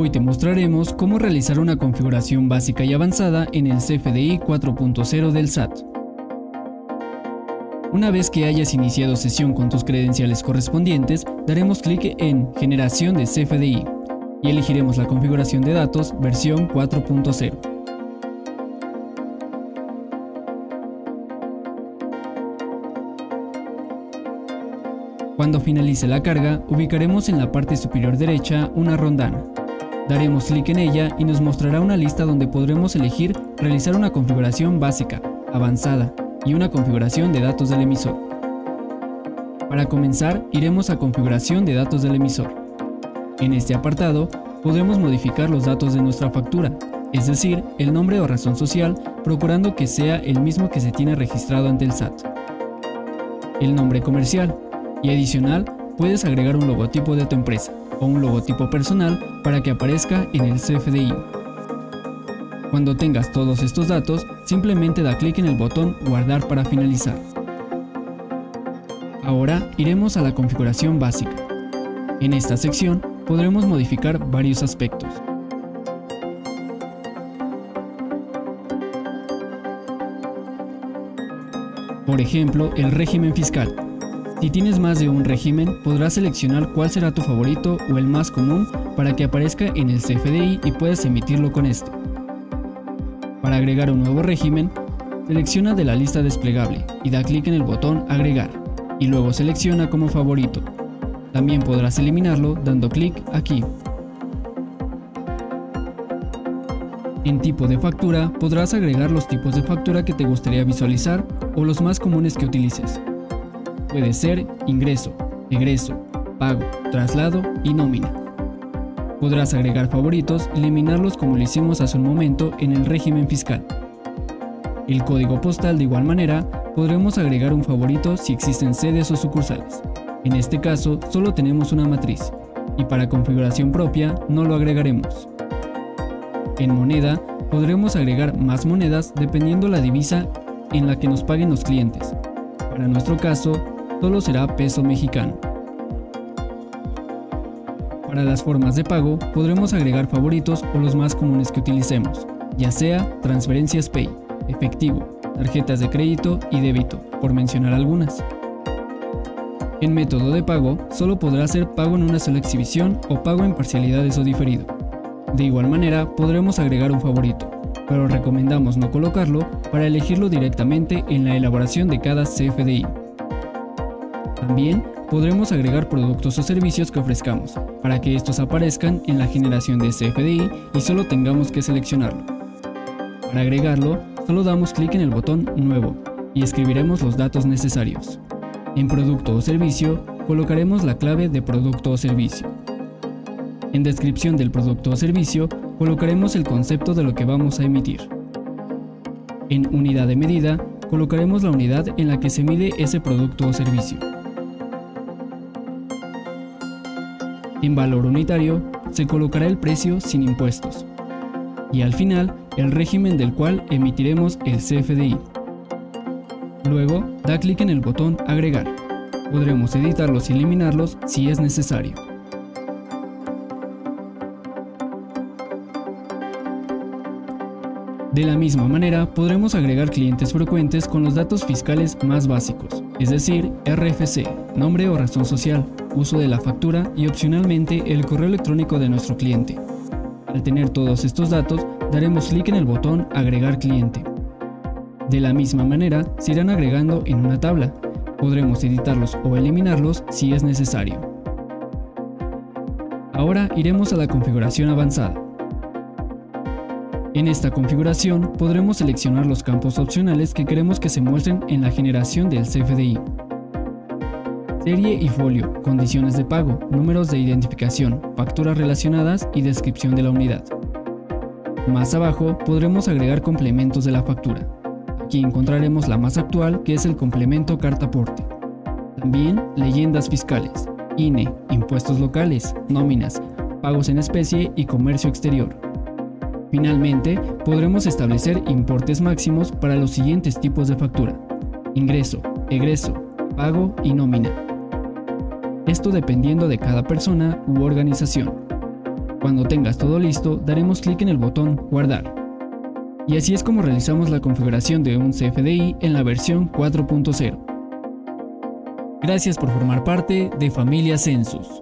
Hoy te mostraremos cómo realizar una configuración básica y avanzada en el CFDI 4.0 del SAT. Una vez que hayas iniciado sesión con tus credenciales correspondientes, daremos clic en Generación de CFDI y elegiremos la configuración de datos versión 4.0. Cuando finalice la carga, ubicaremos en la parte superior derecha una rondana. Daremos clic en ella y nos mostrará una lista donde podremos elegir realizar una configuración básica, avanzada y una configuración de datos del emisor. Para comenzar, iremos a configuración de datos del emisor. En este apartado, podremos modificar los datos de nuestra factura, es decir, el nombre o razón social, procurando que sea el mismo que se tiene registrado ante el SAT. El nombre comercial, y adicional, puedes agregar un logotipo de tu empresa o un logotipo personal para que aparezca en el CFDI. Cuando tengas todos estos datos, simplemente da clic en el botón Guardar para finalizar. Ahora iremos a la configuración básica. En esta sección podremos modificar varios aspectos. Por ejemplo, el régimen fiscal, si tienes más de un régimen, podrás seleccionar cuál será tu favorito o el más común para que aparezca en el CFDI y puedas emitirlo con este. Para agregar un nuevo régimen, selecciona de la lista desplegable y da clic en el botón Agregar, y luego selecciona como favorito. También podrás eliminarlo dando clic aquí. En tipo de factura podrás agregar los tipos de factura que te gustaría visualizar o los más comunes que utilices. Puede ser ingreso, egreso, pago, traslado y nómina. Podrás agregar favoritos y eliminarlos como lo hicimos hace un momento en el régimen fiscal. El código postal de igual manera podremos agregar un favorito si existen sedes o sucursales. En este caso solo tenemos una matriz y para configuración propia no lo agregaremos. En moneda podremos agregar más monedas dependiendo la divisa en la que nos paguen los clientes. Para nuestro caso solo será peso mexicano. Para las formas de pago podremos agregar favoritos o los más comunes que utilicemos, ya sea transferencias Pay, efectivo, tarjetas de crédito y débito, por mencionar algunas. En método de pago, solo podrá ser pago en una sola exhibición o pago en parcialidades o diferido. De igual manera, podremos agregar un favorito, pero recomendamos no colocarlo para elegirlo directamente en la elaboración de cada CFDI. También podremos agregar productos o servicios que ofrezcamos, para que estos aparezcan en la generación de CFDI y solo tengamos que seleccionarlo. Para agregarlo, solo damos clic en el botón Nuevo y escribiremos los datos necesarios. En Producto o Servicio, colocaremos la clave de Producto o Servicio. En descripción del producto o servicio, colocaremos el concepto de lo que vamos a emitir. En Unidad de medida, colocaremos la unidad en la que se mide ese producto o servicio. En valor unitario se colocará el precio sin impuestos y al final el régimen del cual emitiremos el CFDI. Luego da clic en el botón Agregar. Podremos editarlos y eliminarlos si es necesario. De la misma manera, podremos agregar clientes frecuentes con los datos fiscales más básicos, es decir, RFC, nombre o razón social, uso de la factura y opcionalmente el correo electrónico de nuestro cliente. Al tener todos estos datos, daremos clic en el botón Agregar cliente. De la misma manera, se irán agregando en una tabla. Podremos editarlos o eliminarlos si es necesario. Ahora iremos a la configuración avanzada. En esta configuración podremos seleccionar los campos opcionales que queremos que se muestren en la generación del CFDI serie y folio, condiciones de pago, números de identificación, facturas relacionadas y descripción de la unidad. Más abajo podremos agregar complementos de la factura. Aquí encontraremos la más actual que es el complemento carta aporte. También leyendas fiscales, INE, impuestos locales, nóminas, pagos en especie y comercio exterior. Finalmente, podremos establecer importes máximos para los siguientes tipos de factura. Ingreso, egreso, pago y nómina esto dependiendo de cada persona u organización. Cuando tengas todo listo, daremos clic en el botón Guardar. Y así es como realizamos la configuración de un CFDI en la versión 4.0. Gracias por formar parte de Familia Census.